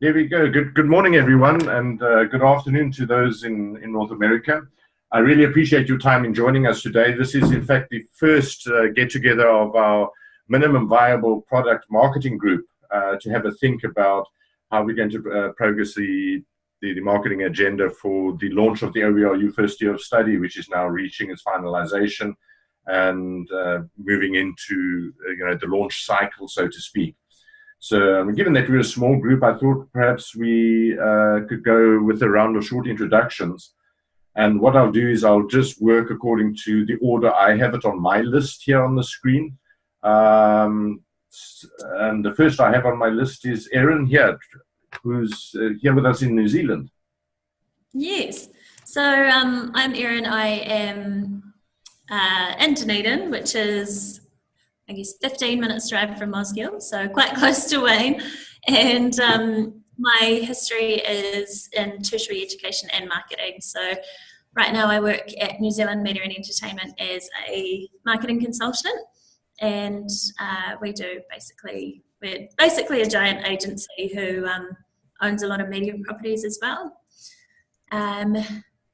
There we go. Good, good morning, everyone, and uh, good afternoon to those in, in North America. I really appreciate your time in joining us today. This is, in fact, the first uh, get-together of our minimum viable product marketing group uh, to have a think about how we're going to uh, progress the, the, the, marketing agenda for the launch of the OERU first year of study, which is now reaching its finalization and uh, moving into uh, you know the launch cycle, so to speak. So um, given that we're a small group, I thought perhaps we uh, could go with a round of short introductions. And what I'll do is I'll just work according to the order I have it on my list here on the screen. Um, and the first I have on my list is Erin here, who's uh, here with us in New Zealand. Yes. So um, I'm Erin. I am uh, in Dunedin, which is I guess 15 minutes drive from Mosgiel, so quite close to Wayne. And um, my history is in tertiary education and marketing. So right now I work at New Zealand Media and Entertainment as a marketing consultant. And uh, we do basically, we're basically a giant agency who um, owns a lot of media properties as well. Um,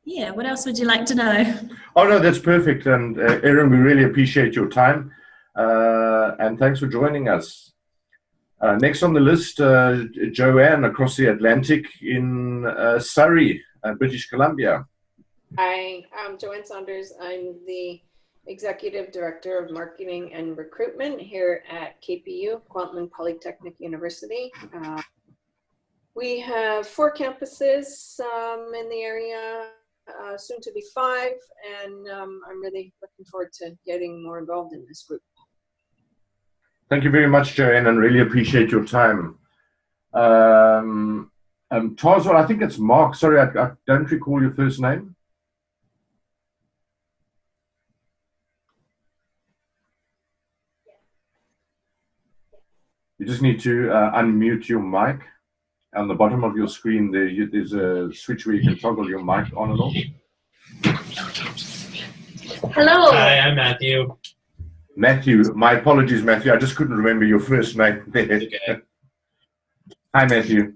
yeah, what else would you like to know? Oh no, that's perfect. And uh, Erin, we really appreciate your time. Uh, and thanks for joining us. Uh, next on the list, uh, Joanne across the Atlantic in Surrey, British Columbia. Hi, I'm Joanne Saunders. I'm the Executive Director of Marketing and Recruitment here at KPU, Kwantlen Polytechnic University. Uh, we have four campuses um, in the area, uh, soon to be five, and um, I'm really looking forward to getting more involved in this group. Thank you very much, Joanne, and really appreciate your time. Um, um, Tarzan, I think it's Mark. Sorry, I, I, don't recall your first name. You just need to uh, unmute your mic. On the bottom of your screen, there you, there's a switch where you can toggle your mic on and off. Hello. Hi, I'm Matthew. Matthew, my apologies, Matthew. I just couldn't remember your first name there. Okay. Hi, Matthew.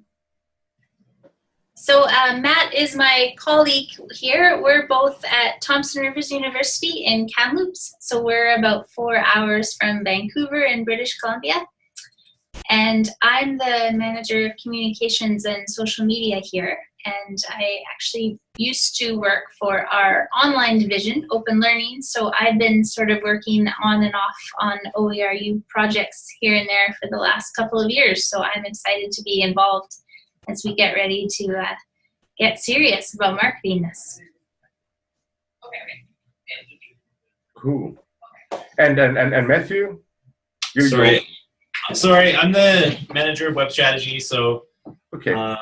So uh, Matt is my colleague here. We're both at Thompson Rivers University in Kamloops. So we're about four hours from Vancouver in British Columbia. And I'm the manager of communications and social media here and I actually used to work for our online division, Open Learning. So I've been sort of working on and off on OERU projects here and there for the last couple of years. So I'm excited to be involved as we get ready to uh, get serious about marketing this. Cool. And and and, and Matthew, you sorry, sorry, I'm the manager of web strategy. So okay. Uh,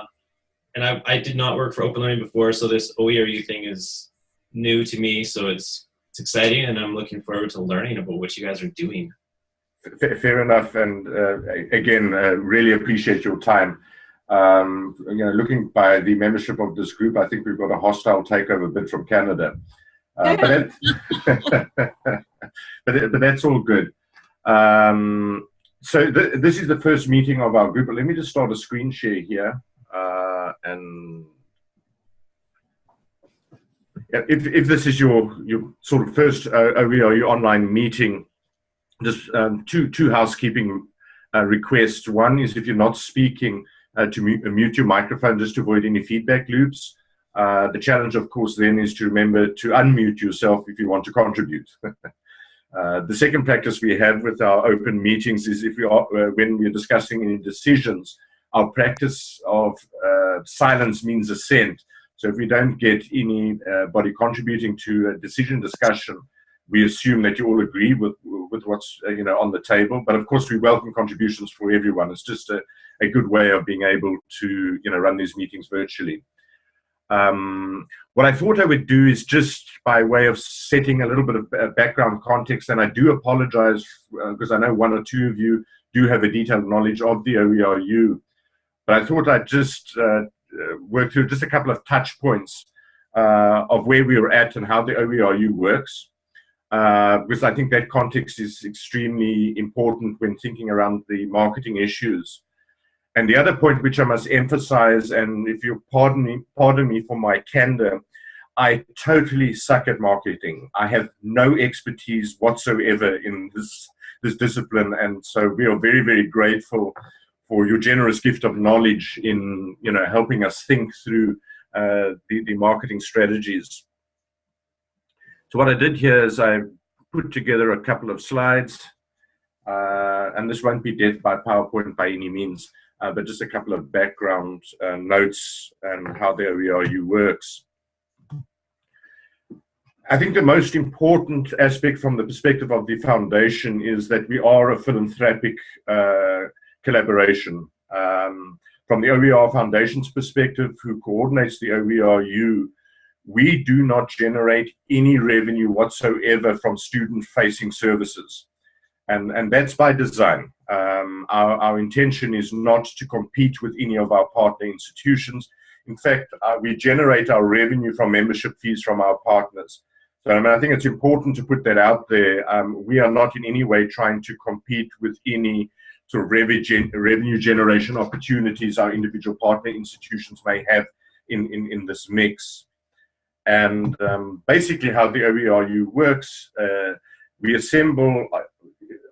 and I, I did not work for open learning before, so this OERU thing is new to me. So it's it's exciting, and I'm looking forward to learning about what you guys are doing. Fair enough, and uh, again, uh, really appreciate your time. Um, you know, looking by the membership of this group, I think we've got a hostile takeover bid from Canada, uh, but, but, but that's all good. Um, so th this is the first meeting of our group. But let me just start a screen share here and if, if this is your, your sort of first uh, OERU online meeting, just um, two, two housekeeping uh, requests. One is if you're not speaking, uh, to mute, mute, your microphone just to avoid any feedback loops. Uh, the challenge, of course, then is to remember to unmute yourself if you want to contribute. Uh, the second practice we have with our open meetings is if we are, uh, when we're discussing any decisions, our practice of uh, silence means assent. So if we don't get anybody contributing to a decision discussion, we assume that you all agree with with what's uh, you know on the table. But of course, we welcome contributions for everyone. It's just a, a good way of being able to you know run these meetings virtually. Um, what I thought I would do is just by way of setting a little bit of uh, background context, and I do apologize because uh, I know one or two of you do have a detailed knowledge of the OERU. But I thought I'd just uh, uh, work through just a couple of touch points uh, of where we are at and how the OERU works. Uh, because I think that context is extremely important when thinking around the marketing issues. And the other point which I must emphasize, and if you pardon me, pardon me for my candor, I totally suck at marketing. I have no expertise whatsoever in this this discipline, and so we are very, very grateful for your generous gift of knowledge in you know helping us think through uh, the, the marketing strategies. So what I did here is I put together a couple of slides, uh, and this won't be death by PowerPoint by any means, uh, but just a couple of background uh, notes and how the OERU works. I think the most important aspect from the perspective of the foundation is that we are a philanthropic uh, collaboration. Um, from the OER Foundation's perspective, who coordinates the OERU, we do not generate any revenue whatsoever from student-facing services. And, and that's by design. Um, our, our intention is not to compete with any of our partner institutions. In fact, uh, we generate our revenue from membership fees from our partners. So I, mean, I think it's important to put that out there. Um, we are not in any way trying to compete with any sort of revenue, gen revenue generation opportunities our individual partner institutions may have in, in, in this mix. And um, basically how the OERU works, uh, we assemble uh,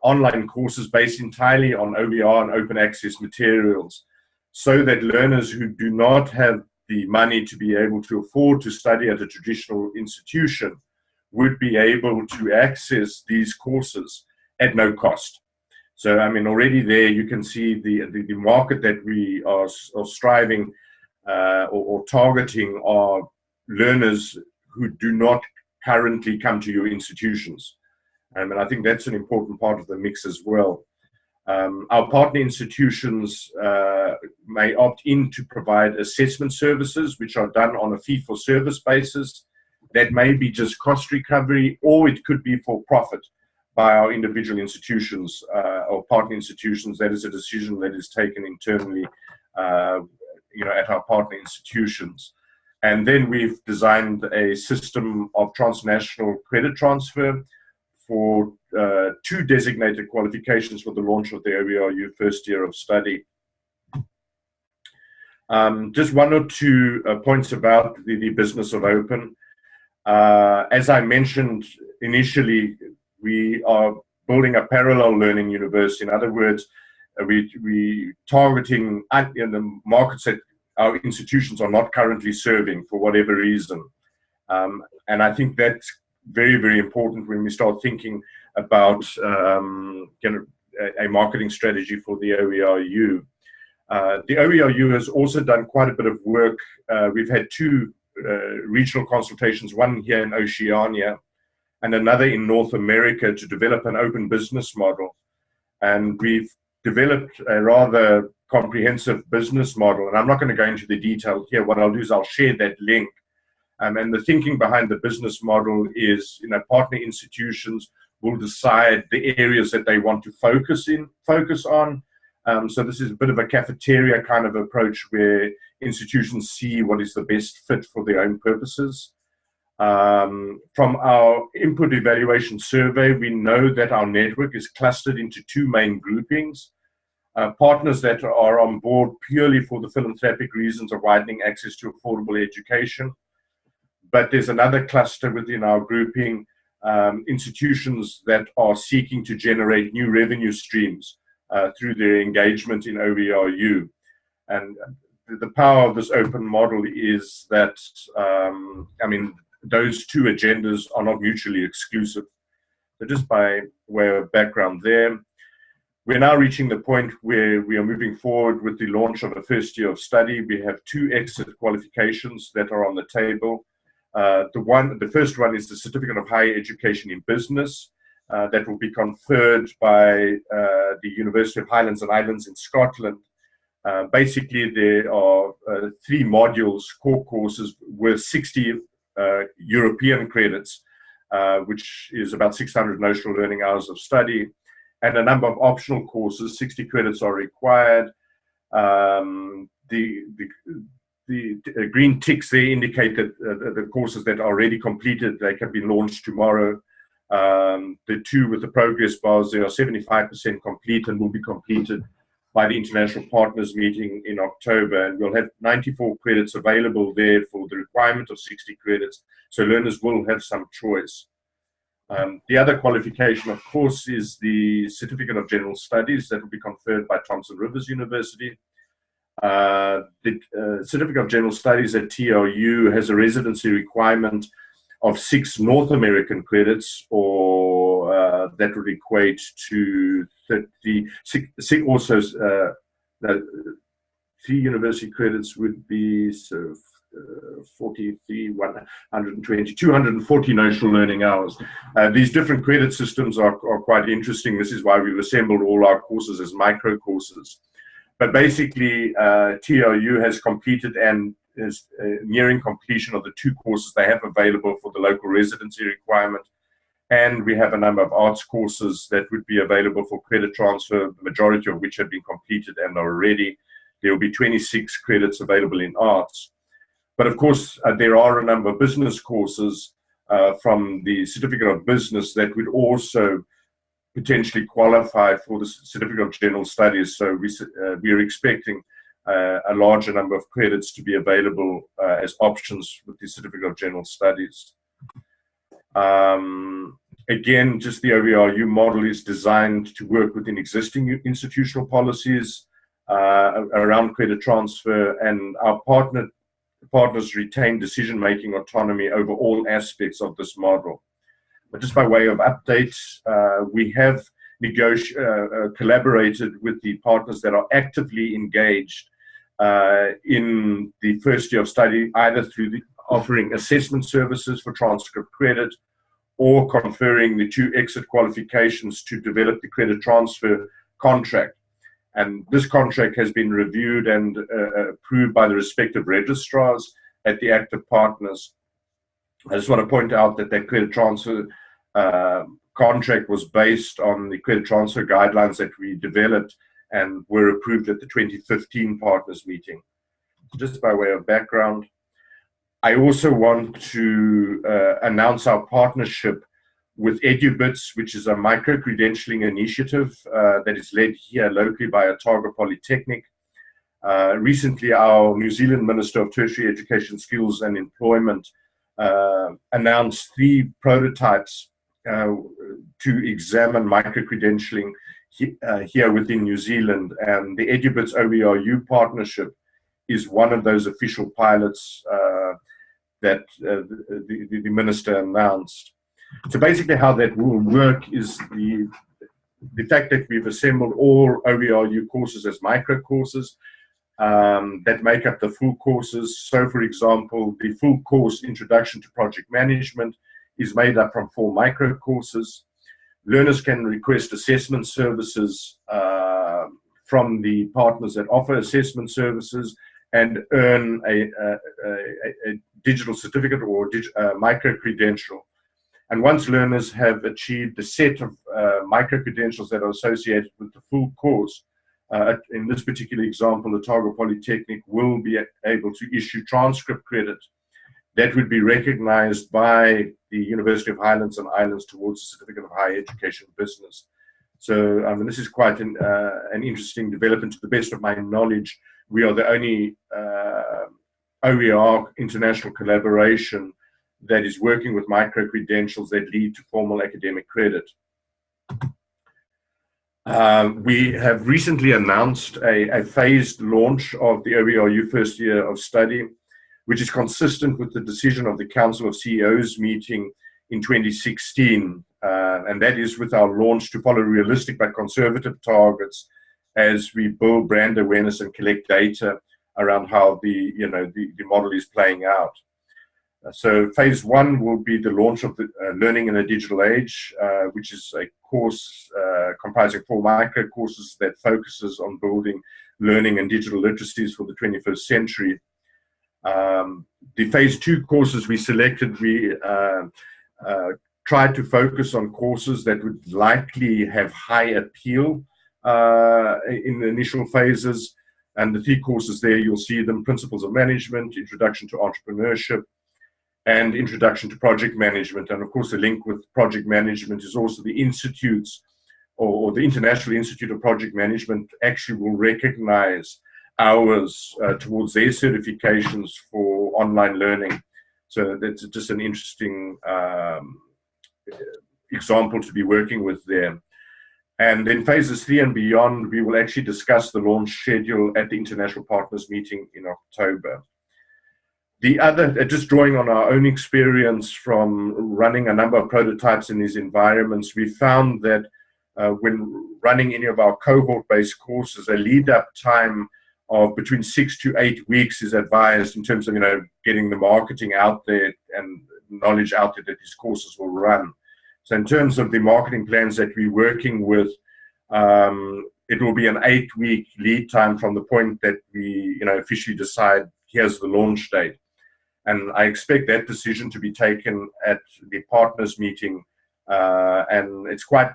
online courses based entirely on OER and open access materials so that learners who do not have the money to be able to afford to study at a traditional institution would be able to access these courses at no cost. So, I mean, already there you can see the, the, the market that we are, are striving uh, or, or, targeting are learners who do not currently come to your institutions. Um, and I think that's an important part of the mix as well. Um, our partner institutions uh, may opt in to provide assessment services, which are done on a fee-for-service basis. That may be just cost recovery, or it could be for profit by our individual institutions uh, or partner institutions. That is a decision that is taken internally, uh, you know, at our partner institutions. And then we've designed a system of transnational credit transfer for uh, two designated qualifications for the launch of the OERU first year of study. Um, just one or two uh, points about the, the, business of open. Uh, as I mentioned initially, we are building a parallel learning university. In other words, uh, we we targeting in the markets that our institutions are not currently serving for whatever reason. Um, and I think that's very, very important when we start thinking about um, you know, a, a, marketing strategy for the OERU. Uh, the OERU has also done quite a bit of work. Uh, we've had two uh, regional consultations, one here in Oceania and another in North America to develop an open business model. And we've developed a rather comprehensive business model. And I'm not going to go into the detail here. What I'll do is I'll share that link. Um, and the thinking behind the business model is, you know, partner institutions will decide the areas that they want to focus in, focus on. Um, so this is a bit of a cafeteria kind of approach where institutions see what is the best fit for their own purposes. Um, from our input evaluation survey, we know that our network is clustered into two main groupings. Uh, partners that are on board purely for the philanthropic reasons of widening access to affordable education. But there's another cluster within our grouping, um, institutions that are seeking to generate new revenue streams uh, through their engagement in OERU. And the power of this open model is that, um, I mean, those two agendas are not mutually exclusive. So just by way of background there, we're now reaching the point where we are moving forward with the launch of a first year of study. We have two exit qualifications that are on the table. Uh, the one, the first one is the Certificate of Higher Education in Business uh, that will be conferred by uh, the University of Highlands and Islands in Scotland. Uh, basically, there are uh, three modules, core courses, worth 60 uh, European credits, uh, which is about 600 notional learning hours of study, and a number of optional courses. 60 credits are required. Um, the, the the green ticks there indicate that uh, the courses that are already completed, they can be launched tomorrow. Um, the two with the progress bars, they are 75% complete and will be completed by the International Partners meeting in October, and we'll have 94 credits available there for the requirement of 60 credits, so learners will have some choice. Um, the other qualification, of course, is the Certificate of General Studies that will be conferred by Thompson Rivers University. Uh, the uh, Certificate of General Studies at TRU has a residency requirement of six North American credits, or uh, that would equate to 30, six, six also uh, three university credits would be so uh, 43, 120, 240 notional learning hours. Uh, these different credit systems are, are quite interesting. This is why we've assembled all our courses as micro courses. But basically, uh, TRU has completed and is uh, nearing completion of the two courses they have available for the local residency requirement. And we have a number of arts courses that would be available for credit transfer, the majority of which have been completed and are ready. There will be 26 credits available in arts. But of course, uh, there are a number of business courses uh, from the Certificate of Business that would also potentially qualify for the Certificate of General Studies. So we, uh, we are expecting uh, a larger number of credits to be available uh, as options with the Certificate of General Studies. Um, again, just the OERU model is designed to work within existing institutional policies uh, around credit transfer and our partner partners retain decision-making autonomy over all aspects of this model. But just by way of update, uh, we have uh, uh, collaborated with the partners that are actively engaged uh, in the first year of study, either through the offering assessment services for transcript credit or conferring the two exit qualifications to develop the credit transfer contract. And this contract has been reviewed and uh, approved by the respective registrars at the active partners. I just want to point out that that credit transfer uh, contract was based on the credit transfer guidelines that we developed and were approved at the 2015 partners meeting. Just by way of background, I also want to uh, announce our partnership with EduBits, which is a micro-credentialing initiative uh, that is led here locally by Otago Polytechnic. Uh, recently, our New Zealand Minister of Tertiary Education, Skills and Employment uh, announced three prototypes uh, to examine micro-credentialing he, uh, here within New Zealand. And the EduBits OERU partnership is one of those official pilots uh, that the, the, the minister announced. So basically how that will work is the, the fact that we've assembled all OERU courses as micro courses um, that make up the full courses. So for example, the full course Introduction to Project Management is made up from four micro courses. Learners can request assessment services uh, from the partners that offer assessment services and earn a, a, a, a digital certificate or dig, uh, micro credential and once learners have achieved the set of uh, micro-credentials that are associated with the full course, uh, in this particular example, the Otago Polytechnic will be able to issue transcript credit that would be recognized by the University of Highlands and Islands towards the Certificate of Higher Education Business. So um, this is quite an, uh, an, interesting development. To the best of my knowledge, we are the only uh, OER international collaboration that is working with micro-credentials that lead to formal academic credit. Um, we have recently announced a, a, phased launch of the OERU first year of study, which is consistent with the decision of the Council of CEOs meeting in 2016. Uh, and that is with our launch to follow realistic but conservative targets as we build brand awareness and collect data around how the, you know, the, the model is playing out. So phase one will be the launch of the uh, Learning in a Digital Age, uh, which is a course uh, comprising four micro courses that focuses on building learning and digital literacies for the 21st century. Um, the phase two courses we selected, we uh, uh, tried to focus on courses that would likely have high appeal uh, in the initial phases. And the three courses there, you'll see them, Principles of Management, Introduction to Entrepreneurship, and introduction to project management. And of course, the link with project management is also the Institute's or, or, the International Institute of Project Management actually will recognize hours uh, towards their certifications for online learning. So that's just an interesting um, example to be working with there. And in phases three and beyond, we will actually discuss the launch schedule at the International Partners meeting in October. The other, uh, just drawing on our own experience from running a number of prototypes in these environments, we found that uh, when running any of our cohort-based courses, a lead-up time of between six to eight weeks is advised in terms of you know getting the marketing out there and knowledge out there that these courses will run. So in terms of the marketing plans that we're working with, um, it will be an eight-week lead time from the point that we you know officially decide here's the launch date. And I expect that decision to be taken at the partners meeting. Uh, and it's quite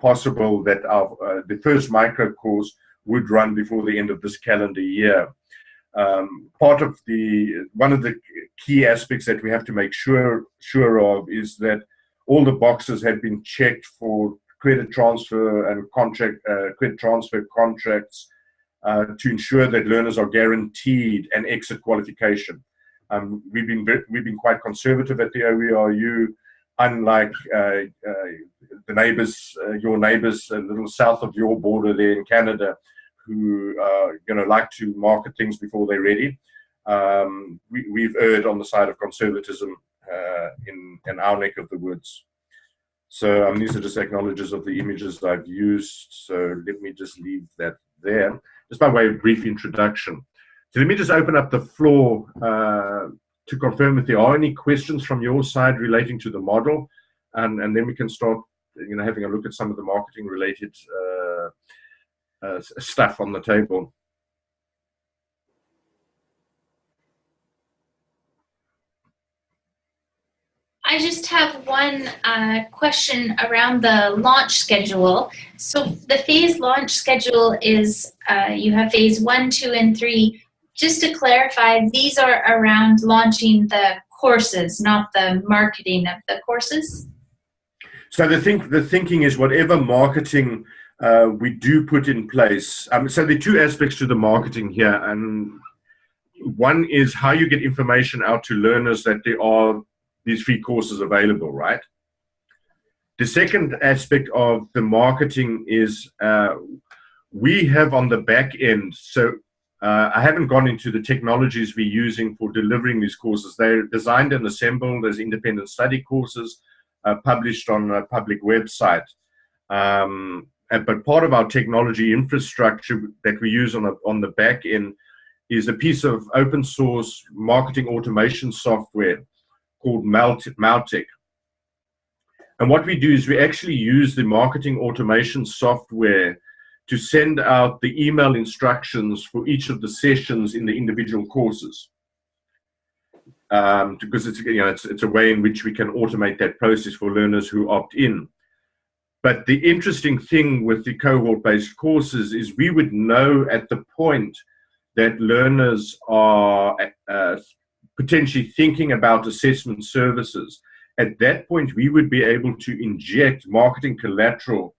possible that our, uh, the first micro course would run before the end of this calendar year. Um, part of the one of the key aspects that we have to make sure sure of is that all the boxes have been checked for credit transfer and contract uh, credit transfer contracts uh, to ensure that learners are guaranteed an exit qualification. Um, we've been we've been quite conservative at the OERU, unlike uh, uh, the neighbours, uh, your neighbours, a little south of your border there in Canada, who uh, you know like to market things before they're ready. Um, we, have erred on the side of conservatism uh, in in our neck of the woods. So um, these are just acknowledges of the images I've used. So let me just leave that there, just by way of brief introduction. So let me just open up the floor uh, to confirm if there are any questions from your side relating to the model, and, and then we can start, you know, having a look at some of the marketing related uh, uh, stuff on the table. I just have one uh, question around the launch schedule. So the phase launch schedule is uh, you have phase one, two, and three. Just to clarify, these are around launching the courses, not the marketing of the courses? So the think the thinking is whatever marketing uh, we do put in place. Um, so are two aspects to the marketing here, and one is how you get information out to learners that there are these free courses available, right? The second aspect of the marketing is uh, we have on the back end. So uh, I haven't gone into the technologies we're using for delivering these courses. They're designed and assembled as independent study courses uh, published on a public website. Um, but part of our technology infrastructure that we use on, a, on the back end is a piece of open source marketing automation software called Mautic. And what we do is we actually use the marketing automation software to send out the email instructions for each of the sessions in the individual courses. Um, because it's, you know, it's, it's a way in which we can automate that process for learners who opt in. But the interesting thing with the cohort-based courses is we would know at the point that learners are uh, potentially thinking about assessment services. At that point, we would be able to inject marketing collateral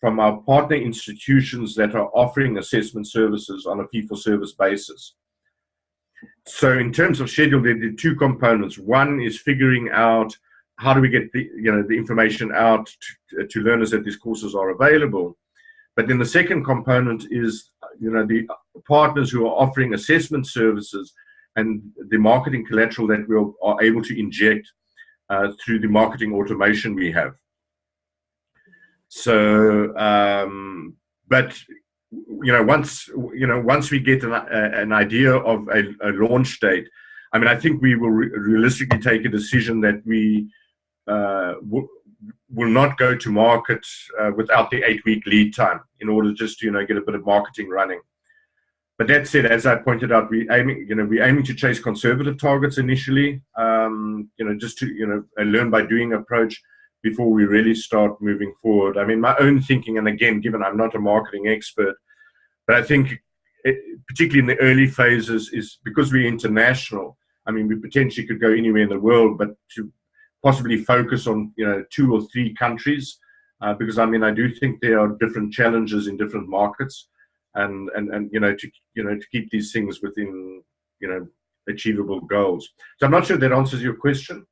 from our partner institutions that are offering assessment services on a fee-for-service basis. So in terms of schedule, there are two components. One is figuring out how do we get the, you know, the information out to, to learners that these courses are available. But then the second component is, you know, the partners who are offering assessment services and the marketing collateral that we are able to inject uh, through the marketing automation we have. So, um, but you know, once you know, once we get an, an idea of a, a, launch date, I mean, I think we will re realistically take a decision that we uh, will not go to market uh, without the eight-week lead time in order just to, you know get a bit of marketing running. But that said, as I pointed out, we aiming you know we aiming to chase conservative targets initially. Um, you know, just to you know a learn by doing approach before we really start moving forward. I mean, my own thinking, and again, given I'm not a marketing expert, but I think, it, particularly in the early phases, is because we're international. I mean, we potentially could go anywhere in the world, but to possibly focus on you know two or three countries uh, because I mean I do think there are different challenges in different markets, and and and you know to you know to keep these things within you know achievable goals. So I'm not sure that answers your question.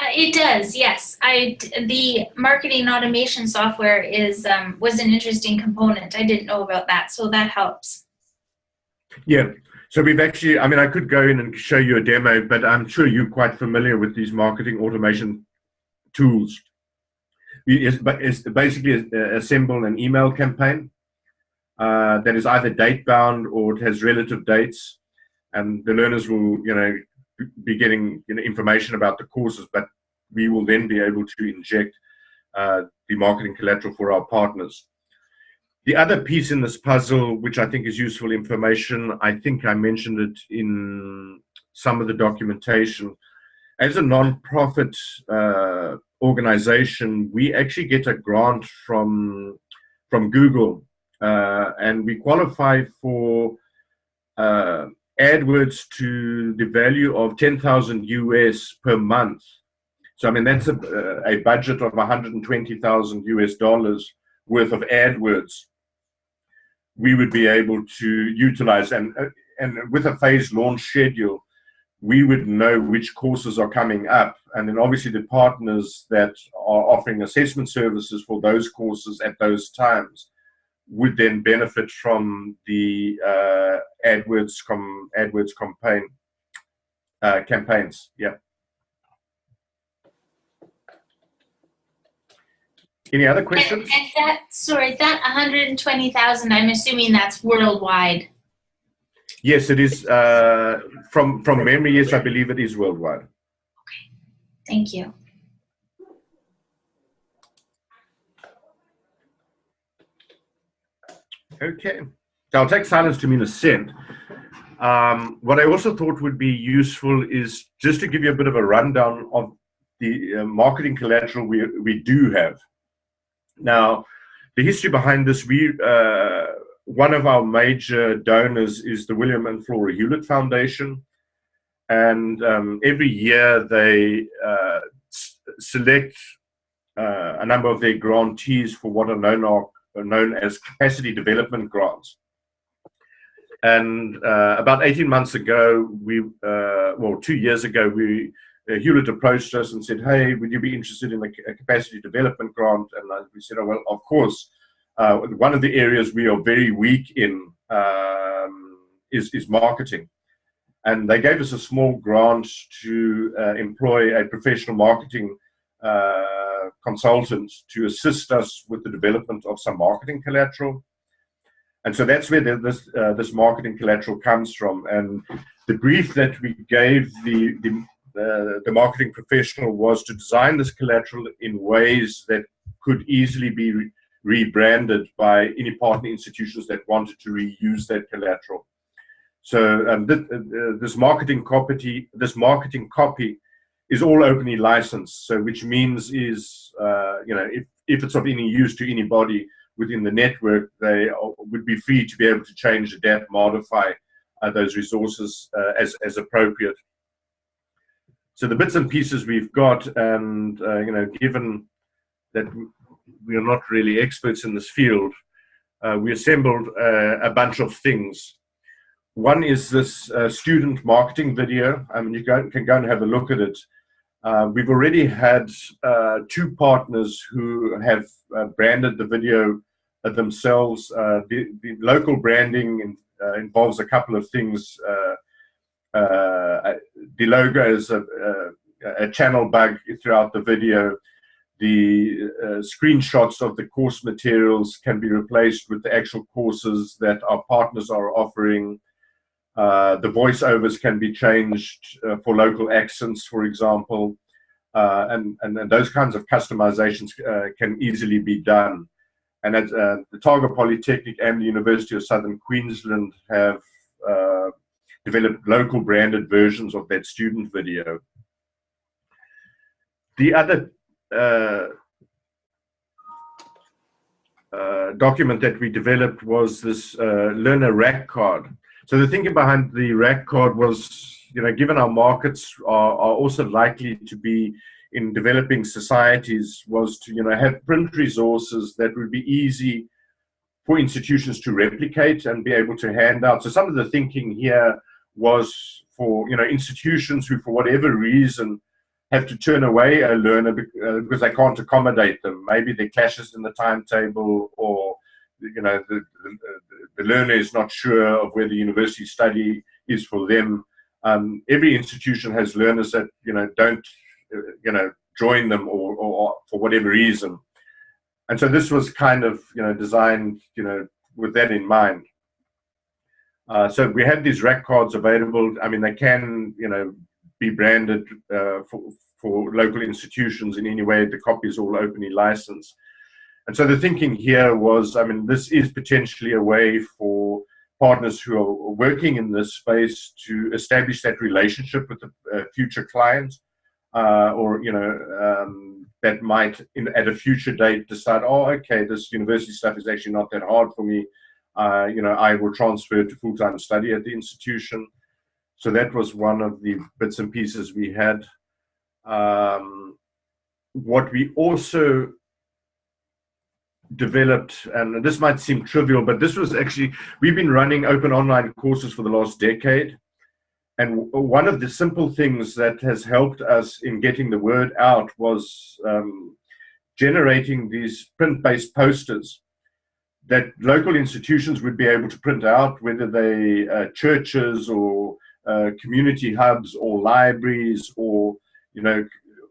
Uh, it does, yes. I the marketing automation software is um, was an interesting component. I didn't know about that, so that helps. Yeah. So we've actually, I mean, I could go in and show you a demo, but I'm sure you're quite familiar with these marketing automation tools. We is, it's basically assemble an email campaign uh, that is either date bound or it has relative dates, and the learners will, you know, be getting you know, information about the courses, but we will then be able to inject uh, the marketing collateral for our partners. The other piece in this puzzle, which I think is useful information, I think I mentioned it in some of the documentation. As a non-profit uh, organization, we actually get a grant from, from Google, uh, and we qualify for uh, AdWords to the value of 10,000 US per month. So, I mean, that's a, a budget of 120,000 US dollars worth of AdWords we would be able to utilize. And, and with a phased launch schedule, we would know which courses are coming up. And then obviously the partners that are offering assessment services for those courses at those times would then benefit from the uh, AdWords com AdWords campaign uh, campaigns. Yeah. Any other questions? And, and that sorry, that 120,000. I'm assuming that's worldwide. Yes, it is. Uh, from from memory, yes, I believe it is worldwide. Okay, thank you. Okay, so I'll take silence to mean assent. Um, what I also thought would be useful is just to give you a bit of a rundown of the uh, marketing collateral we, we do have. Now, the history behind this, we uh, one of our major donors is the William and Flora Hewlett Foundation. And um, every year they uh, select uh, a number of their grantees for what are known, are known as capacity development grants. And uh, about 18 months ago, we, uh, well, two years ago, we uh, Hewlett approached us and said, "Hey, would you be interested in a, capacity development grant?" And uh, we said, "Oh well, of course." Uh, one of the areas we are very weak in um, is is marketing, and they gave us a small grant to uh, employ a professional marketing uh, consultant to assist us with the development of some marketing collateral. And so that's where the, this uh, this marketing collateral comes from, and the brief that we gave the, the the, the marketing professional was to design this collateral in ways that could easily be rebranded by any partner institutions that wanted to reuse that collateral. So um, th uh, this marketing copy, this marketing copy, is all openly licensed. So which means is uh, you know if if it's of any use to anybody within the network, they would be free to be able to change, adapt, modify uh, those resources uh, as as appropriate. So the bits and pieces we've got, and uh, you know, given that we are not really experts in this field, uh, we assembled uh, a bunch of things. One is this uh, student marketing video. I mean, you can go and have a look at it. Uh, we've already had uh, two partners who have branded the video themselves. The, the, local branding in, involves a couple of things uh, the logo is a, a, a, channel bug throughout the video. The uh, screenshots of the course materials can be replaced with the actual courses that our partners are offering. Uh, the voiceovers can be changed uh, for local accents, for example, uh, and, and, and, those kinds of customizations uh, can easily be done. And at, uh, the Otago Polytechnic and the University of Southern Queensland have developed local branded versions of that student video. The other document that we developed was this uh, learner rack card. So the thinking behind the rack card was, you know, given our markets are, are also likely to be in developing societies was to, you know, have print resources that would be easy for institutions to replicate and be able to hand out. So some of the thinking here was for, you know, institutions who, for whatever reason, have to turn away a learner uh, because they can't accommodate them. Maybe there clashes in the timetable or, you know, the, the, the learner is not sure of where the university study is for them. Um, every institution has learners that, you know, don't you know, join them or, or, or, for whatever reason. And so this was kind of, you know, designed, you know, with that in mind. Uh, so we have these rack cards available. I mean, they can, you know, be branded uh, for, for local institutions in any way. The copy is all openly licensed. And so the thinking here was, I mean, this is potentially a way for partners who are working in this space to establish that relationship with the uh, future clients uh, or you know um, that might in, at a future date decide oh okay this university stuff is actually not that hard for me uh, you know I will transfer to full-time study at the institution so that was one of the bits and pieces we had. Um, what we also developed and this might seem trivial but this was actually we've been running open online courses for the last decade. And one of the simple things that has helped us in getting the word out was um, generating these print-based posters that local institutions would be able to print out, whether they uh, churches or uh, community hubs or libraries or you know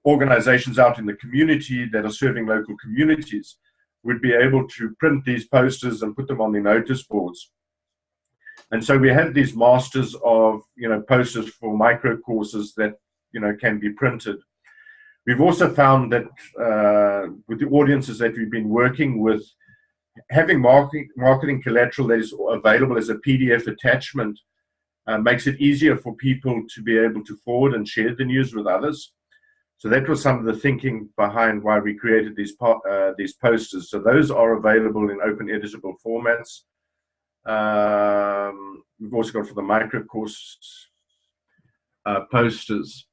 organizations out in the community that are serving local communities would be able to print these posters and put them on the notice boards. And so we have these masters of, you know, posters for micro courses that, you know, can be printed. We've also found that uh, with the audiences that we've been working with, having marketing, marketing collateral that is available as a PDF attachment uh, makes it easier for people to be able to forward and share the news with others. So that was some of the thinking behind why we created these uh, these posters. So those are available in open editable formats. Um, we've also got for the micro course uh, posters.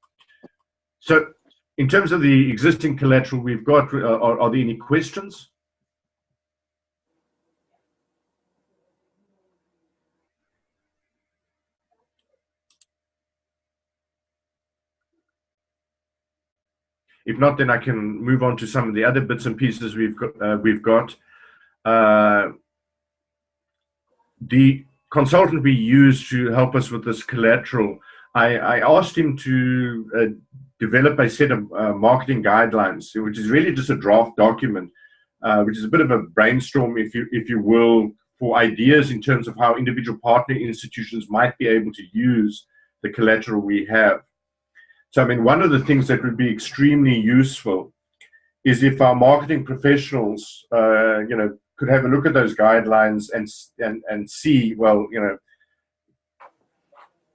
So in terms of the existing collateral we've got, uh, are, are there any questions? If not, then I can move on to some of the other bits and pieces we've got. Uh, we've got. Uh, the consultant we used to help us with this collateral, I, I asked him to uh, develop a set of uh, marketing guidelines, which is really just a draft document, uh, which is a bit of a brainstorm, if you if you will, for ideas in terms of how individual partner institutions might be able to use the collateral we have. So, I mean, one of the things that would be extremely useful is if our marketing professionals, uh, you know, could have a look at those guidelines and and and see well you know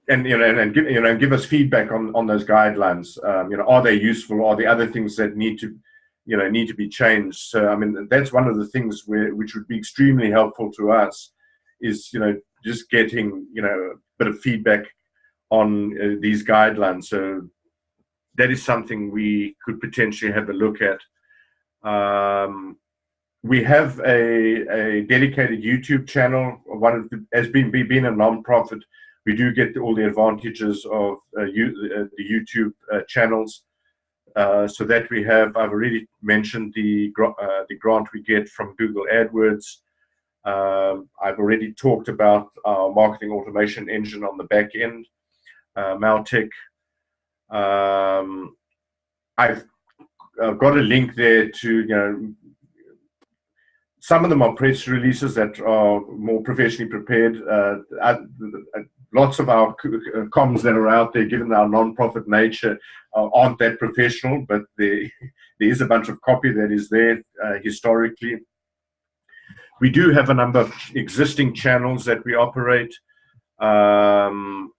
and you know and, and give you know give us feedback on on those guidelines. Um, you know are they useful? Are there other things that need to you know need to be changed? So i mean that's one of the things where which would be extremely helpful to us is you know just getting you know a bit of feedback on uh, these guidelines. So that is something we could potentially have a look at um, we have a, a dedicated YouTube channel. One of the, as being being a non-profit, we do get all the advantages of uh, you, uh, the YouTube uh, channels. Uh, so that we have, I've already mentioned the uh, the grant we get from Google AdWords. Um, I've already talked about our marketing automation engine on the back end, uh, Mautic. Um, I've I've got a link there to you know some of them are press releases that are more professionally prepared. Uh, uh, lots of our uh, comms that are out there, given our non-profit nature, uh, aren't that professional, but there, there is a bunch of copy that is there uh, historically. We do have a number of existing channels that we operate. Um,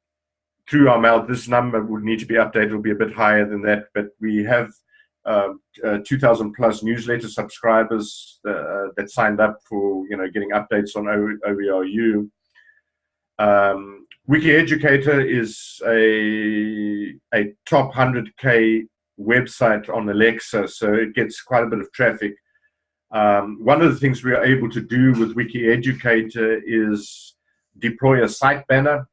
through our mail, this number would need to be updated, It'll be a bit higher than that, but we have uh, uh, 2,000 plus newsletter subscribers uh, that signed up for you know getting updates on OERU. Um, Wiki Educator is a a top 100k website on Alexa, so it gets quite a bit of traffic. Um, one of the things we are able to do with Wiki Educator is deploy a site banner.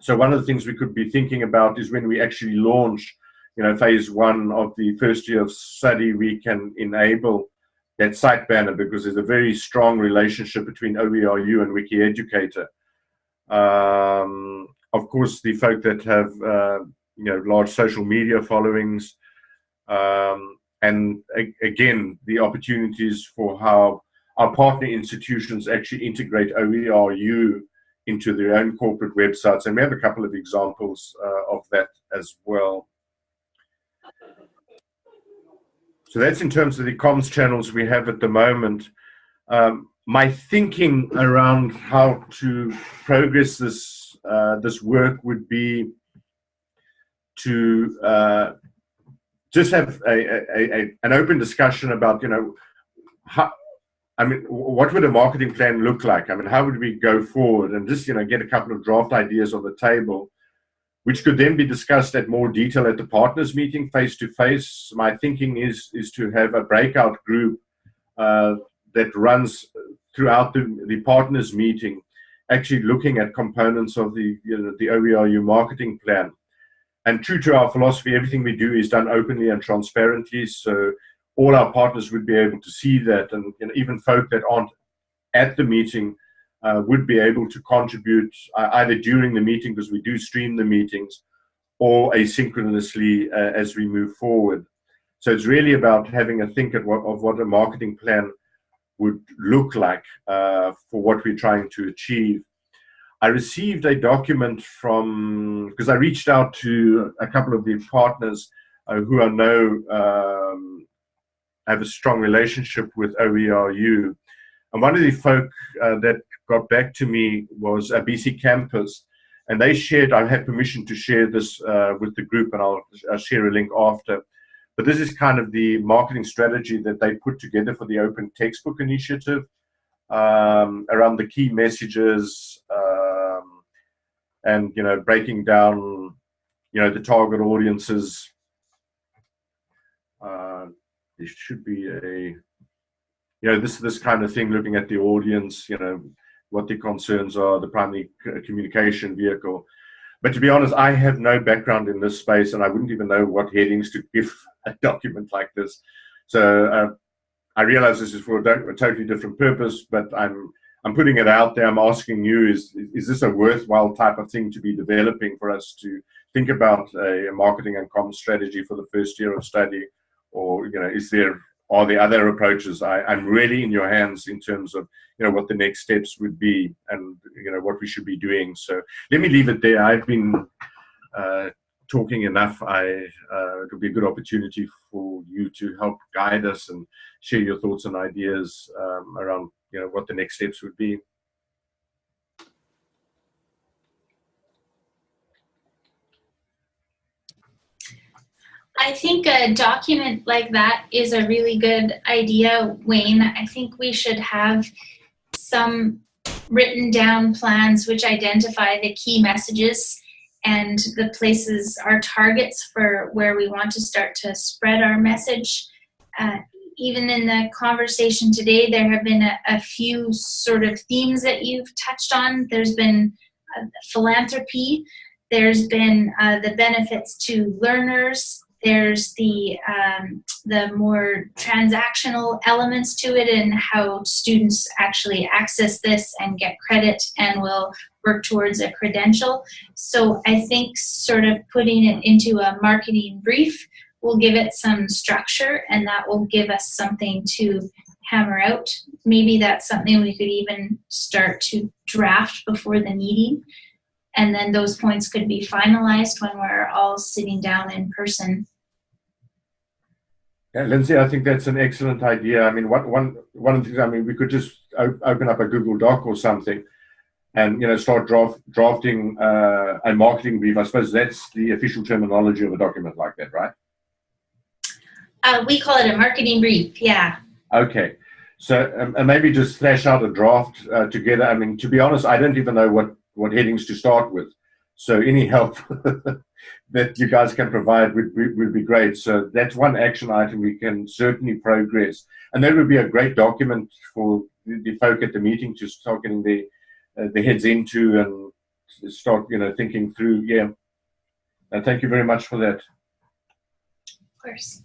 So one of the things we could be thinking about is when we actually launch, you know, phase one of the first year of study, we can enable that site banner because there's a very strong relationship between OERU and Wiki Educator. Um, of course, the folk that have uh, you know large social media followings, um, and again the opportunities for how our partner institutions actually integrate OERU into their own corporate websites, and we have a couple of examples uh, of that as well. So that's in terms of the comms channels we have at the moment. Um, my thinking around how to progress this uh, this work would be to uh, just have a, a, a, an open discussion about you know how I mean what would a marketing plan look like I mean how would we go forward and just you know get a couple of draft ideas on the table which could then be discussed at more detail at the partners meeting face to face my thinking is is to have a breakout group uh, that runs throughout the, the partners meeting, actually looking at components of the, you know, the OERU marketing plan. And true to our philosophy, everything we do is done openly and transparently. So all our partners would be able to see that, and even folk that aren't at the meeting uh, would be able to contribute uh, either during the meeting, because we do stream the meetings, or asynchronously uh, as we move forward. So it's really about having a think what, of what a marketing plan would look like uh, for what we're trying to achieve. I received a document from, because I reached out to a couple of the partners uh, who I know um, have a strong relationship with OERU. And one of the folk uh, that got back to me was a BC campus. And they shared, I had permission to share this uh, with the group, and I'll, I'll share a link after but this is kind of the marketing strategy that they put together for the Open Textbook Initiative um, around the key messages um, and, you know, breaking down, you know, the target audiences. Uh, there should be a, you know, this this kind of thing, looking at the audience, you know, what the concerns are, the primary communication vehicle. But to be honest, I have no background in this space, and I wouldn't even know what headings to give a document like this. So uh, I realize this is for a, a, totally different purpose, but I'm I'm putting it out there. I'm asking you: is is this a worthwhile type of thing to be developing for us to think about a, marketing and comms strategy for the first year of study, or you know, is there are there other approaches? I, I'm really in your hands in terms of you know what the next steps would be and you know what we should be doing. So let me leave it there. I've been uh, talking enough. I uh, it would be a good opportunity for you to help guide us and share your thoughts and ideas um, around you know what the next steps would be. I think a document like that is a really good idea, Wayne. I think we should have some written down plans which identify the key messages and the places, our targets for where we want to start to spread our message. Uh, even in the conversation today, there have been a, a, few sort of themes that you've touched on. There's been uh, philanthropy, there's been uh, the benefits to learners, there's the um, the more transactional elements to it and how students actually access this and get credit and will work towards a credential. So I think sort of putting it into a marketing brief will give it some structure and that will give us something to hammer out. Maybe that's something we could even start to draft before the meeting and then those points could be finalized when we're all sitting down in person yeah, Lindsay, I think that's an excellent idea. I mean, one, one, one of the things, I mean, we could just open up a Google Doc or something and, you know, start draft, drafting uh, a marketing brief. I suppose that's the official terminology of a document like that, right? Uh, we call it a marketing brief, yeah. Okay. So um, and maybe just flash out a draft uh, together. I mean, to be honest, I don't even know what, what headings to start with. So any help that you guys can provide would, would, be great. So that's one action item we can certainly progress. And that would be a great document for the, the folk at the meeting to start getting the, uh, the heads into and start, you know, thinking through. Yeah. And thank you very much for that. Of course.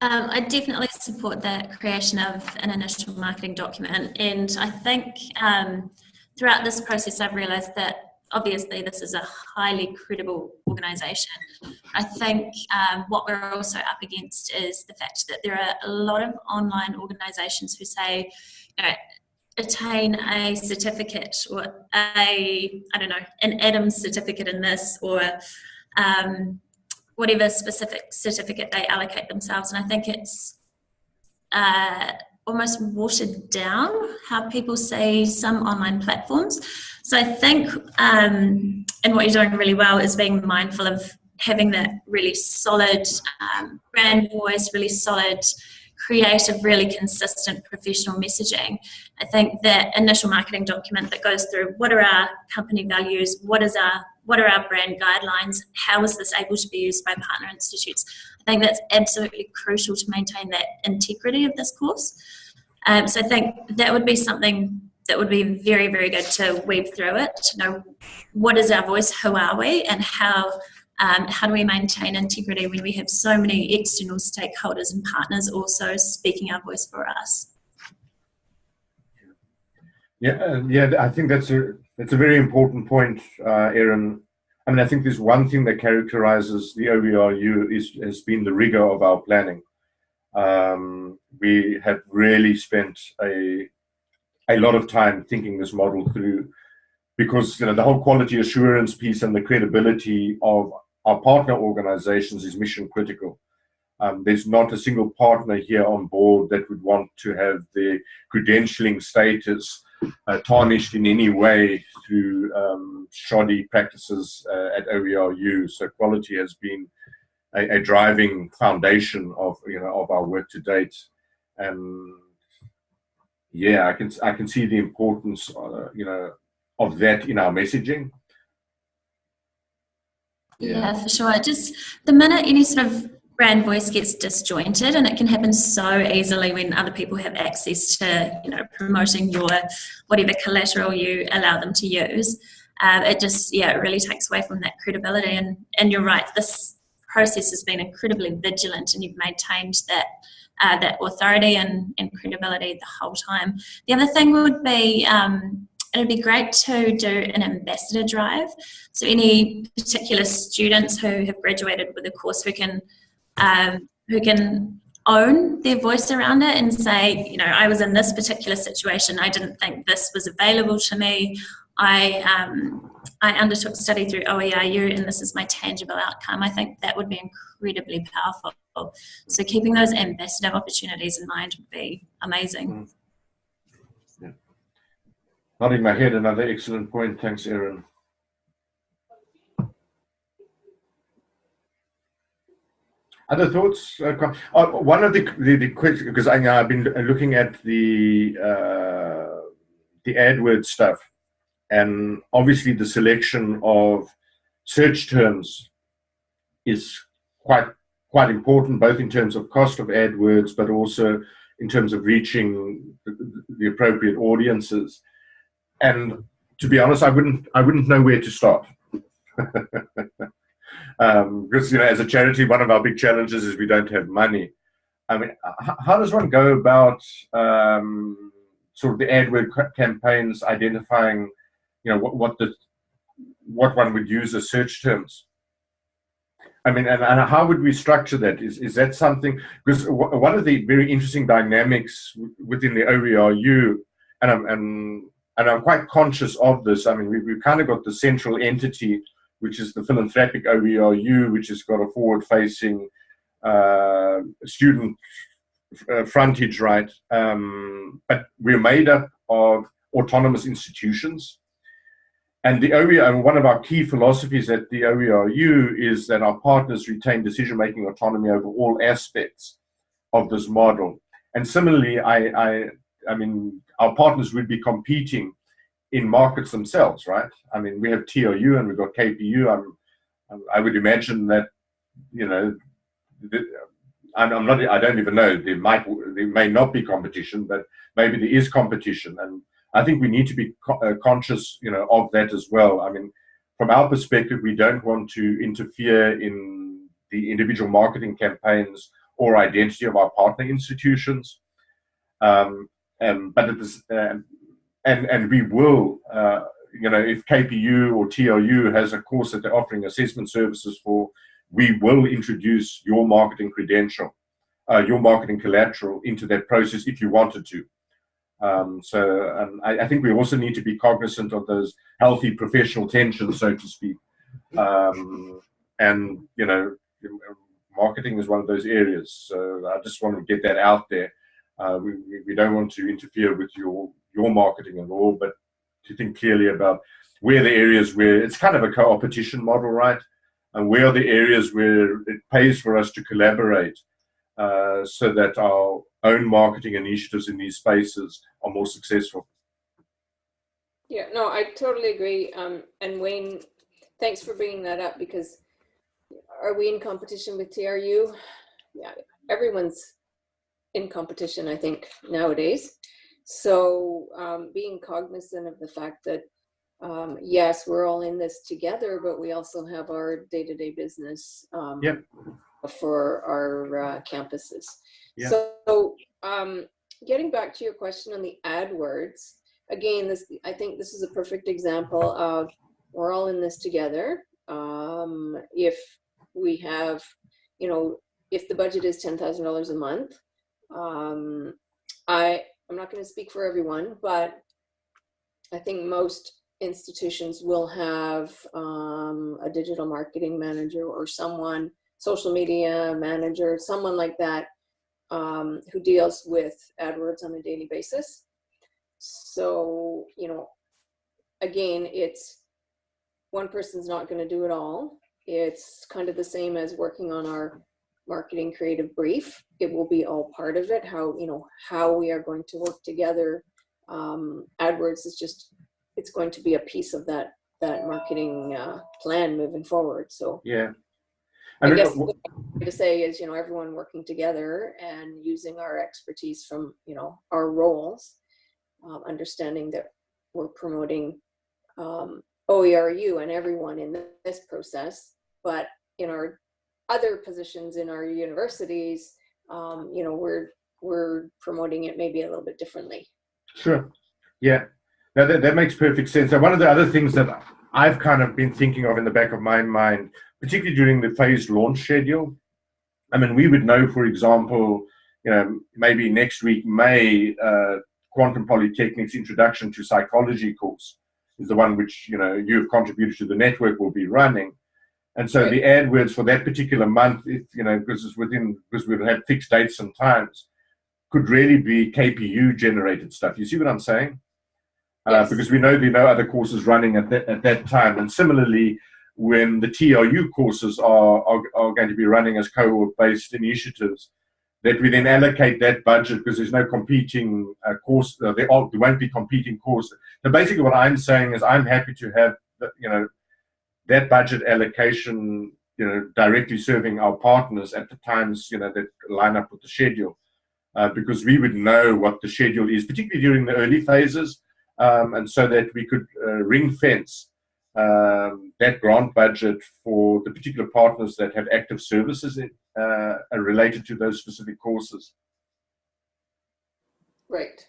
Um, I definitely support the creation of an initial marketing document, and I think um, throughout this process, I've realised that obviously this is a highly credible organisation. I think um, what we're also up against is the fact that there are a lot of online organisations who say, you know, attain a certificate or a, I don't know, an Adams certificate in this or um, whatever specific certificate they allocate themselves. And I think it's uh, almost watered down how people say some online platforms. So I think, um, and what you're doing really well is being mindful of having that really solid um, brand voice, really solid creative, really consistent professional messaging. I think that initial marketing document that goes through what are our company values, what is our what are our brand guidelines, how is this able to be used by partner institutes. I think that's absolutely crucial to maintain that integrity of this course. Um, so I think that would be something that would be very, very good to weave through it, to know what is our voice, who are we, and how um, how do we maintain integrity when we have so many external stakeholders and partners also speaking our voice for us? Yeah, uh, yeah, I think that's a that's a very important point, uh, Erin. I mean, I think there's one thing that characterizes the OERU is has been the rigor of our planning. Um, we have really spent a a lot of time thinking this model through because you know the whole quality assurance piece and the credibility of our partner organizations is mission critical. Um, there's not a single partner here on board that would want to have their credentialing status uh, tarnished in any way through um, shoddy practices uh, at OERU. So quality has been a, a, driving foundation of you know of our work to date, and yeah, I can I can see the importance uh, you know of that in our messaging. Yeah. yeah, for sure. Just the minute any sort of brand voice gets disjointed and it can happen so easily when other people have access to you know promoting your whatever collateral you allow them to use. Uh, it just yeah it really takes away from that credibility. And and you're right this process has been incredibly vigilant and you've maintained that uh, that authority and, and credibility the whole time. The other thing would be um, it'd be great to do an ambassador drive. So any particular students who have graduated with a course who can um, who can own their voice around it and say, you know, I was in this particular situation. I didn't think this was available to me. I um, I undertook study through OERU and this is my tangible outcome. I think that would be incredibly powerful. So keeping those ambassador opportunities in mind would be amazing. Mm. Yeah. Nodding my head, another excellent point. Thanks, Erin. Other thoughts? Uh, uh, one of the the, the because I, have been looking at the uh, the AdWords stuff, and obviously the selection of search terms is quite quite important, both in terms of cost of AdWords, but also in terms of reaching the, the appropriate audiences. And to be honest, I wouldn't I wouldn't know where to start. um, because you know, as a charity, one of our big challenges is we don't have money. I mean, how does one go about um, sort of the AdWord campaigns identifying, you know, what, what the what one would use as search terms? I mean, and, and how would we structure that? Is is that something? Because one of the very interesting dynamics within the OERU, and I'm and and I'm quite conscious of this. I mean, we, we've kind of got the central entity which is the philanthropic OERU, which has got a forward-facing uh, student uh, frontage, right? Um, but we're made up of autonomous institutions. And the OER, one of our key philosophies at the OERU is that our partners retain decision-making autonomy over all aspects of this model. And similarly, I, I, I mean, our partners would be competing in markets themselves, right? I mean, we have TRU and we've got KPU. I'm, I would imagine that, you know, I'm, not. I don't even know. There might, there may not be competition, but maybe there is competition, and I think we need to be uh, conscious, you know, of that as well. I mean, from our perspective, we don't want to interfere in the individual marketing campaigns or identity of our partner institutions. Um, and, but it is, uh, and and we will, uh, you know, if KPU or TLU has a course that they're offering assessment services for, we will introduce your marketing credential, uh, your marketing collateral into that process if you wanted to. Um, so um, I, I, think we also need to be cognizant of those healthy professional tensions, so to speak. Um, and, you know, marketing is one of those areas. So I just want to get that out there. Uh, we, we don't want to interfere with your, your marketing at all, but to think clearly about where the areas where it's kind of a co-opetition model, right? And where are the areas where it pays for us to collaborate uh, so that our own marketing initiatives in these spaces are more successful. Yeah, no, I totally agree. Um, and Wayne, thanks for bringing that up because are we in competition with TRU? Yeah, everyone's in competition, I think, nowadays. So um, being cognizant of the fact that, um, yes, we're all in this together, but we also have our day-to-day -day business um, yep. for our uh, campuses. Yeah. So um, getting back to your question on the AdWords, again, this I think this is a perfect example of we're all in this together. Um, if we have, you know, if the budget is $10,000 a month, um, I, I'm not going to speak for everyone, but I think most institutions will have um, a digital marketing manager or someone, social media manager, someone like that um, who deals with AdWords on a daily basis. So, you know, again, it's one person's not going to do it all. It's kind of the same as working on our marketing creative brief. It will be all part of it, how, you know, how we are going to work together. Um, AdWords is just, it's going to be a piece of that, that marketing uh, plan moving forward. So yeah. I, I guess to say is, you know, everyone working together and using our expertise from, you know, our roles, um, understanding that we're promoting um, OERU and everyone in this process, but in our other positions in our universities, um, you know, we're we're promoting it maybe a little bit differently. Sure. Yeah. Now that, that makes perfect sense. And one of the other things that I've kind of been thinking of in the back of my mind, particularly during the phased launch schedule, I mean, we would know, for example, you know, maybe next week, May, uh, Kwantlen Polytechnic's Introduction to Psychology course is the one which, you know, you've contributed to the network will be running. And so right. the AdWords for that particular month, if, you know, because it's within, because we've had fixed dates and times, could really be KPU generated stuff. You see what I'm saying? Uh, yes. Uh, because we know there are no other courses running at that, at that time. And similarly, when the TRU courses are, are, are going to be running as cohort-based initiatives, that we then allocate that budget because there's no competing uh, course, uh, there, are, there won't be competing courses. So basically what I'm saying is I'm happy to have, the, you know, that budget allocation, you know, directly serving our partners at the times, you know, that line up with the schedule. Uh, because we would know what the schedule is, particularly during the early phases, um, and so that we could uh, ring fence um, that grant budget for the particular partners that have active services in, uh, related to those specific courses. Right.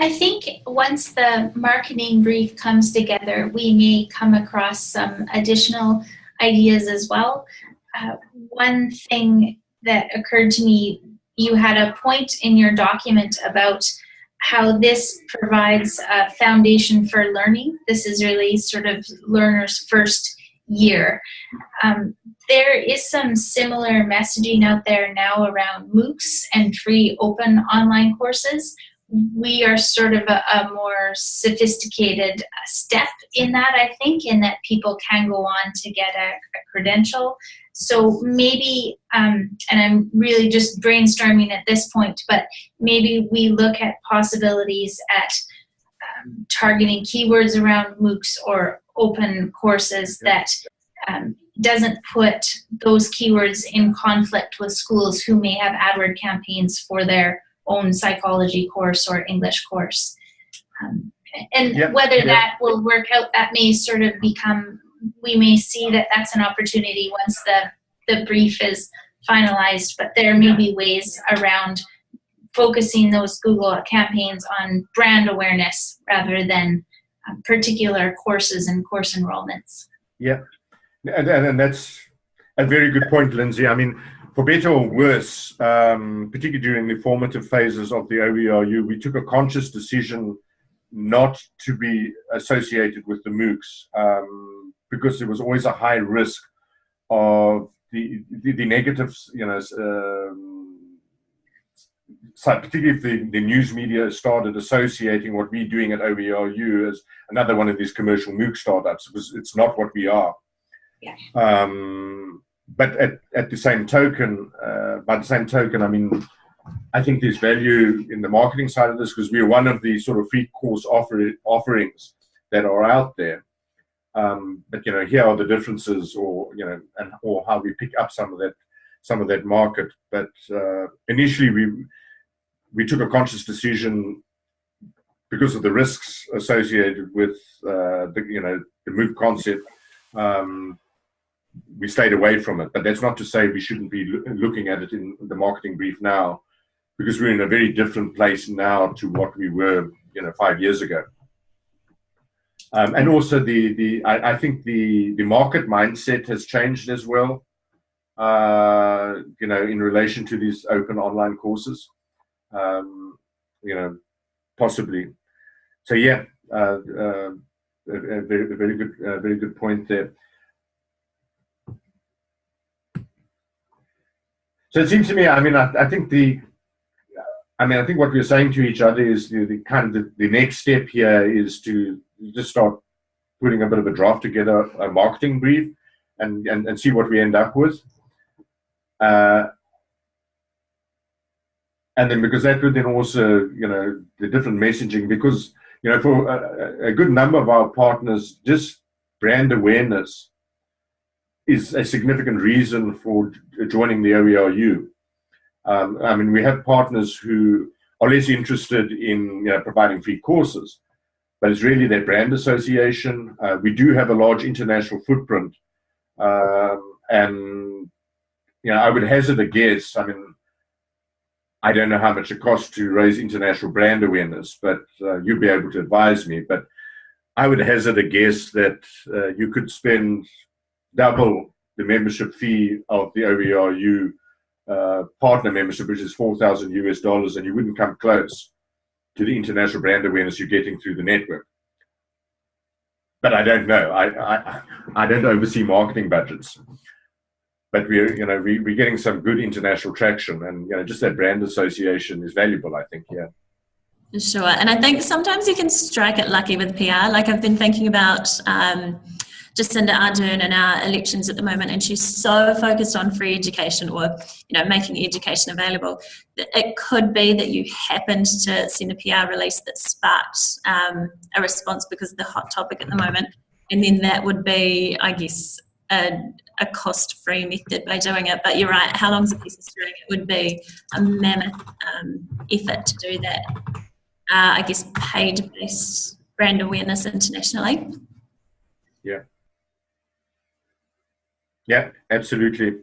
I think once the marketing brief comes together, we may come across some additional ideas as well. Uh, one thing that occurred to me, you had a point in your document about how this provides a foundation for learning. This is really sort of learner's first year. Um, there is some similar messaging out there now around MOOCs and free open online courses we are sort of a, a more sophisticated step in that, I think, in that people can go on to get a, a credential. So maybe, um, and I'm really just brainstorming at this point, but maybe we look at possibilities at um, targeting keywords around MOOCs or open courses that um, doesn't put those keywords in conflict with schools who may have AdWord campaigns for their own psychology course or English course. Um, and Yep, whether yep. that will work out, that may sort of become, we may see that that's an opportunity once the, the brief is finalized, but there may be ways around focusing those Google campaigns on brand awareness rather than uh, particular courses and course enrollments. And, and, and that's a very good point, Lindsay. I mean, for better or worse, um, particularly during the formative phases of the OERU, we took a conscious decision not to be associated with the MOOCs um, because there was always a high risk of the, the, the negatives, you know, um, so particularly if the, the news media started associating what we're doing at OERU as another one of these commercial MOOC startups, because it's not what we are. Yeah. Um, but at, at the same token, uh, by the same token, I mean, I think there's value in the marketing side of this because we're one of the sort of free course offer, offerings that are out there. Um, but you know, here are the differences, or you know, and or how we pick up some of that, some of that market. But uh, initially, we we took a conscious decision because of the risks associated with uh, the you know the MOOC concept. Um, we stayed away from it, but that's not to say we shouldn't be loo- looking at it in the marketing brief now, because we're in a very different place now to what we were, you know, five years ago. Um, and also the the I, I think the the market mindset has changed as well. Uh, you know, in relation to these open online courses, um, you know, possibly. So yeah, uh, uh, a, a very, good, very good point there. So it seems to me, I mean, I, I think the, I mean, I think what we're saying to each other is the, the kind of the, the next step here is to just start putting a bit of a draft together, a marketing brief, and and, and see what we end up with. Uh, and then because that would then also, you know, the different messaging, because, you know, for a, a good number of our partners, just brand awareness is a significant reason for joining the OERU. Um, I mean, we have partners who are less interested in you know, providing free courses, but it's really their brand association. Uh, we do have a large international footprint, um, and you know, I would hazard a guess. I mean, I don't know how much it costs to raise international brand awareness, but uh, you'd be able to advise me. But I would hazard a guess that uh, you could spend double the membership fee of the OERU uh, partner membership, which is 4,000 US dollars, and you wouldn't come close to the international brand awareness you're getting through the network. But I don't know. I, I, I don't oversee marketing budgets. But we're, you know, we, we're getting some good international traction, and you know, just that brand association is valuable. I think, yeah. Sure. And I think sometimes you can strike it lucky with PR. Like I've been thinking about um, Jacinda Ardern in our elections at the moment, and she's so focused on free education or, you know, making education available. that It could be that you happened to send a PR release that sparked um, a response because of the hot topic at the moment. And then that would be, I guess, a, a cost-free method by doing it. But you're right, how long's a piece of string? It would be a mammoth um, effort to do that uh, I guess, paid based brand awareness internationally. Yeah, absolutely.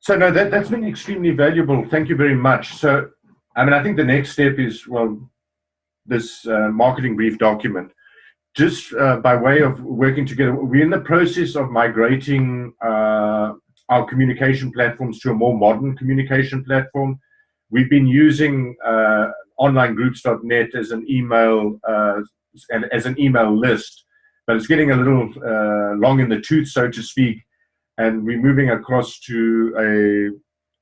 So no, that, that's been extremely valuable. Thank you very much. So, I mean, I think the next step is, well, this uh, marketing brief document. Just uh, by way of working together, we're in the process of migrating uh, our communication platforms to a more modern communication platform. We've been using uh, onlinegroups.net as an email uh, and as an email list but it's getting a little uh, long in the tooth, so to speak. And we're moving across to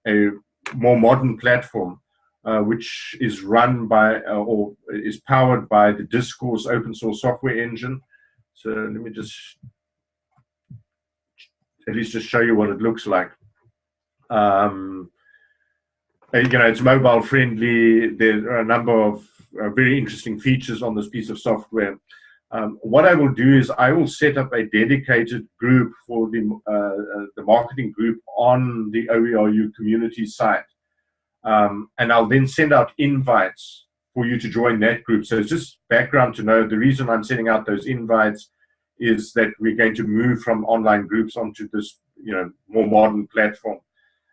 a, a more modern platform uh, which is run by uh, or is powered by the Discourse open source software engine. So let me just at least just show you what it looks like. Um, you know, it's mobile friendly. There are a number of uh, very interesting features on this piece of software. Um, what I will do is I will set up a dedicated group for the, uh, uh the marketing group on the OERU community site. Um, and I'll then send out invites for you to join that group. So it's just background to know the reason I'm sending out those invites is that we're going to move from online groups onto this, you know, more modern platform.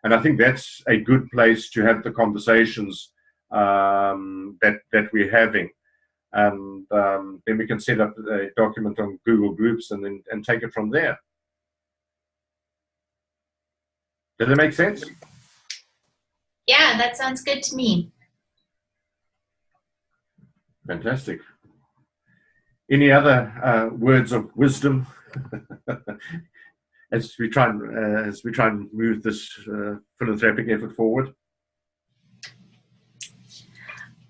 And I think that's a good place to have the conversations um, that that we're having, and um, then we can set up a document on Google Groups and then and take it from there. Does it make sense? Yeah, that sounds good to me. Fantastic. Any other uh, words of wisdom as we try and uh, as we try and move this uh, philanthropic effort forward?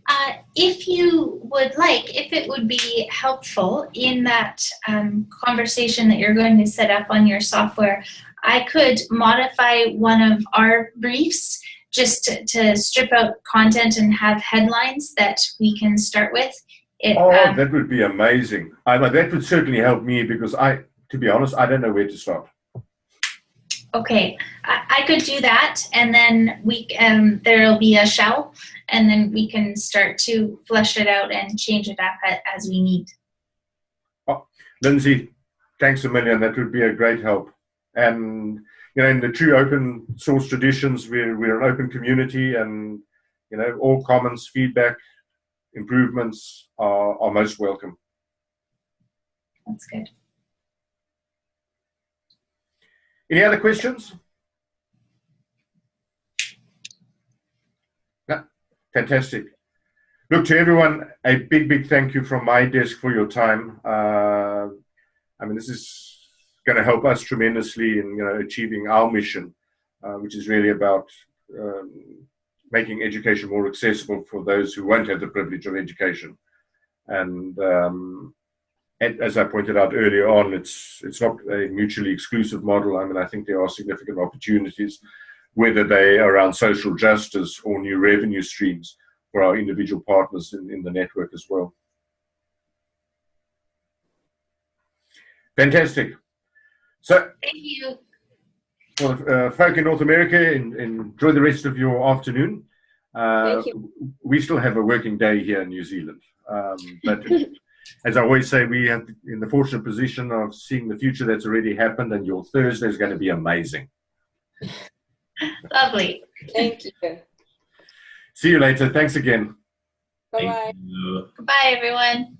Uh, if you would like, if it would be helpful in that um, conversation that you're going to set up on your software, I could modify one of our briefs just to, to strip out content and have headlines that we can start with. It, oh, um, that would be amazing. I, that would certainly help me because I, to be honest, I don't know where to start. Okay, I, I could do that, and then we um, there'll be a shell, and then we can start to flesh it out and change it up as we need. Oh, Lindsay, thanks a million. That would be a great help. And you know, in the true open source traditions, we're we're an open community, and you know, all comments, feedback, improvements are, are most welcome. That's good. Any other questions? Yeah, fantastic. Look, to everyone, a big, big thank you from my desk for your time. Uh, I mean, this is going to help us tremendously in you know achieving our mission, uh, which is really about um, making education more accessible for those who won't have the privilege of education. And um, as I pointed out earlier on, it's it's not a mutually exclusive model. I mean, I think there are significant opportunities, whether they are around social justice or new revenue streams for our individual partners in, in the network as well. Fantastic. So, thank you. Well, uh, folk in North America, enjoy the rest of your afternoon. Uh, Thank you. We still have a working day here in New Zealand, um, but as I always say, we are in the fortunate position of seeing the future that's already happened, and your Thursday is going to be amazing. Lovely. Thank you. See you later. Thanks again. Bye bye. Thank you. Goodbye, everyone.